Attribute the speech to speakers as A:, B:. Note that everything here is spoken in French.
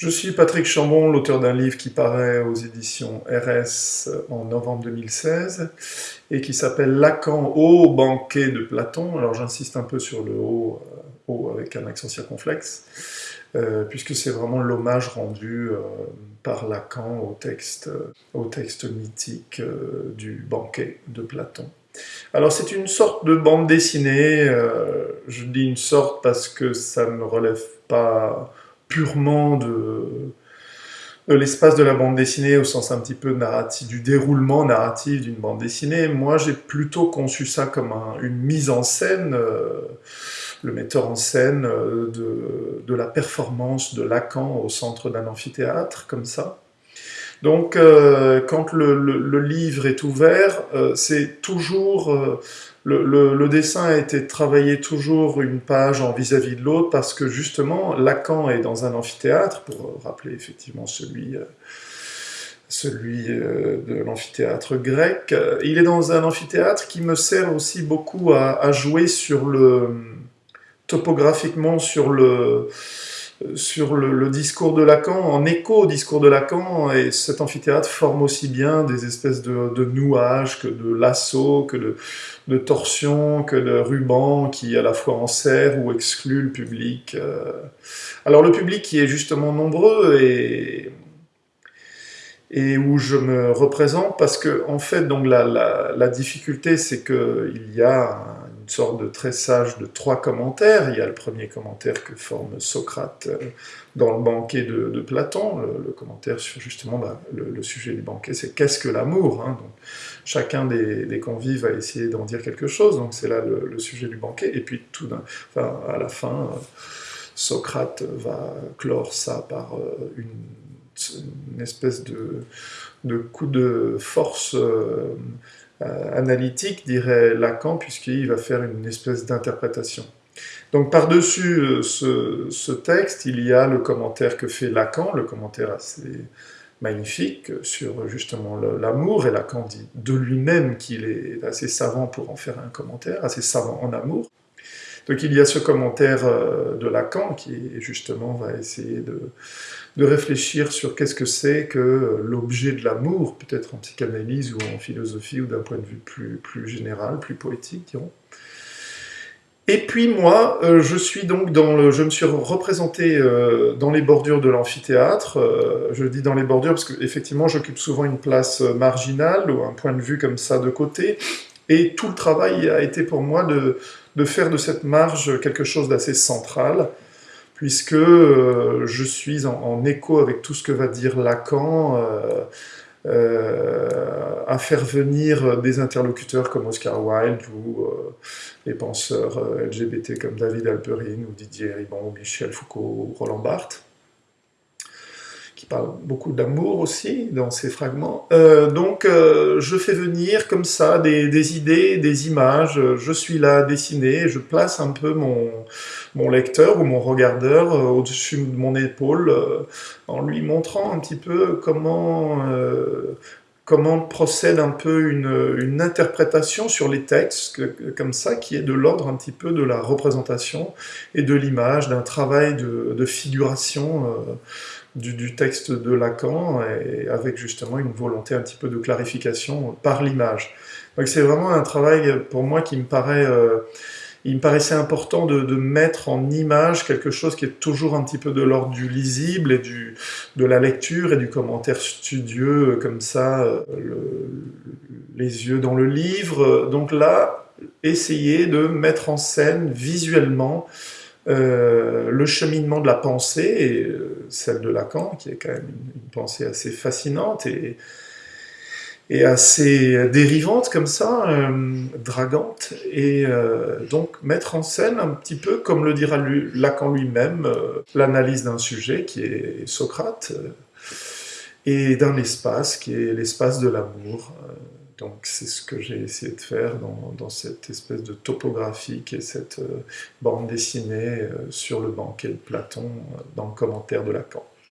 A: Je suis Patrick Chambon, l'auteur d'un livre qui paraît aux éditions RS en novembre 2016 et qui s'appelle Lacan au banquet de Platon. Alors j'insiste un peu sur le haut, haut avec un accent circonflexe, euh, puisque c'est vraiment l'hommage rendu euh, par Lacan au texte, mythique euh, du banquet de Platon. Alors c'est une sorte de bande dessinée, je dis une sorte parce que ça ne relève pas purement de, l'espace de la bande dessinée au sens un petit peu narratif, du déroulement narratif d'une bande dessinée. Moi, j'ai plutôt conçu ça comme une mise en scène, euh, le metteur en scène euh, de, la performance de Lacan au centre d'un amphithéâtre, comme ça. Donc, euh, quand le, livre est ouvert, c'est toujours le, dessin a été travaillé toujours une page en vis-à-vis de l'autre parce que justement Lacan est dans un amphithéâtre, pour rappeler effectivement celui, euh, celui euh, de l'amphithéâtre grec. Il est dans un amphithéâtre qui me sert aussi beaucoup à jouer sur le topographiquement sur le sur le, discours de Lacan, en écho au discours de Lacan, et cet amphithéâtre forme aussi bien des espèces de, de nouages, que de lasso, que de, de torsions, que de rubans qui à la fois enserrent ou excluent le public. Euh. Alors le public qui est justement nombreux et, et où je me représente, parce que en fait, donc la, la, la difficulté, c'est qu'il y a sorte de tressage de trois commentaires. Il y a le premier commentaire que forme Socrate euh, dans le banquet de, Platon, le, commentaire sur justement le, sujet du banquet, c'est qu'est-ce que l'amour hein. Chacun des, convives va essayer d'en dire quelque chose, donc c'est là le, sujet du banquet, et puis tout enfin, à la fin, euh, Socrate va clore ça par euh, une, espèce de, coup de force euh, analytique, dirait Lacan, puisqu'il va faire une espèce d'interprétation. Donc par-dessus euh, ce, texte, il y a le commentaire que fait Lacan, le commentaire assez magnifique sur justement l'amour, et Lacan dit de lui-même qu'il est assez savant pour en faire un commentaire, assez savant en amour. Donc il y a ce commentaire euh, de Lacan qui justement va essayer de, réfléchir sur qu'est-ce que c'est que euh, l'objet de l'amour, peut-être en psychanalyse ou en philosophie ou d'un point de vue plus, général, plus poétique, dirons. Et puis moi, euh, je suis donc dans le, je me suis représenté dans les bordures de l'amphithéâtre. je dis dans les bordures parce qu'effectivement, j'occupe souvent une place marginale ou un point de vue comme ça de côté. Et tout le travail a été pour moi de, faire de cette marge quelque chose d'assez central, puisque euh, je suis en, écho avec tout ce que va dire Lacan, euh, euh, à faire venir des interlocuteurs comme Oscar Wilde ou les penseurs LGBT comme David Alperin ou Didier Ribon ou Michel Foucault ou Roland Barthes beaucoup d'amour aussi dans ces fragments. Euh, donc euh, je fais venir comme ça des, idées, des images, je suis là à dessiner, je place un peu mon, mon lecteur ou mon regardeur euh, au-dessus de mon épaule en lui montrant un petit peu comment comment procède un peu une, interprétation sur les textes, comme ça, qui est de l'ordre un petit peu de la représentation et de l'image, d'un travail de, figuration du, texte de Lacan, et avec justement une volonté un petit peu de clarification par l'image. Donc c'est vraiment un travail pour moi qui me paraît... Euh, il me paraissait important de, mettre en image quelque chose qui est toujours un petit peu de l'ordre du lisible et du, de la lecture et du commentaire studieux, comme ça, euh, les yeux dans le livre. Donc là, essayer de mettre en scène visuellement euh, le cheminement de la pensée, euh, celle de Lacan, qui est quand même une, pensée assez fascinante et, et assez dérivante comme ça, euh, dragante, et donc mettre en scène un petit peu, comme le dira Lacan lui-même, l'analyse d'un sujet qui est Socrate, et d'un espace qui est l'espace de l'amour, donc c'est ce que j'ai essayé de faire dans, cette espèce de topographie qui est cette euh, bande dessinée euh, sur le banquet de Platon euh, dans le commentaire de Lacan.